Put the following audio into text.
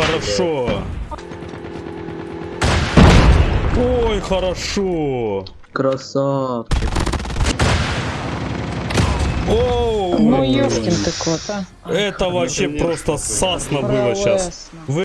хорошо. Ой, хорошо. Красавчик. Оу, Ну, ёшкин ты кот, а. это вообще просто сасно было сейчас.